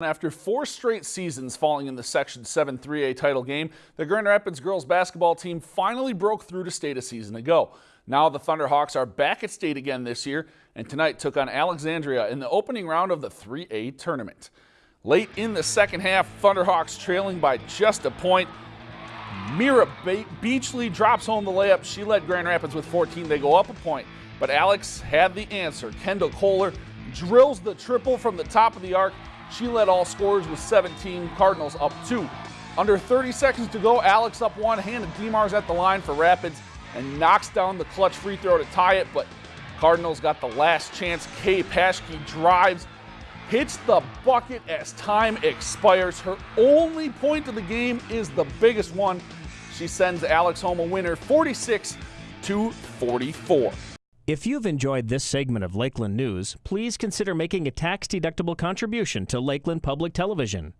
After four straight seasons falling in the Section 7 3A title game, the Grand Rapids girls basketball team finally broke through to state a season ago. Now the Thunderhawks are back at state again this year and tonight took on Alexandria in the opening round of the 3A tournament. Late in the second half, Thunderhawks trailing by just a point. Mira Beachley drops home the layup. She led Grand Rapids with 14. They go up a point, but Alex had the answer. Kendall Kohler drills the triple from the top of the arc she led all scorers with 17, Cardinals up two. Under 30 seconds to go, Alex up one, Hannah Demars at the line for Rapids and knocks down the clutch free throw to tie it, but Cardinals got the last chance. Kay Paschke drives, hits the bucket as time expires. Her only point of the game is the biggest one. She sends Alex home a winner 46 to 44. If you've enjoyed this segment of Lakeland News, please consider making a tax-deductible contribution to Lakeland Public Television.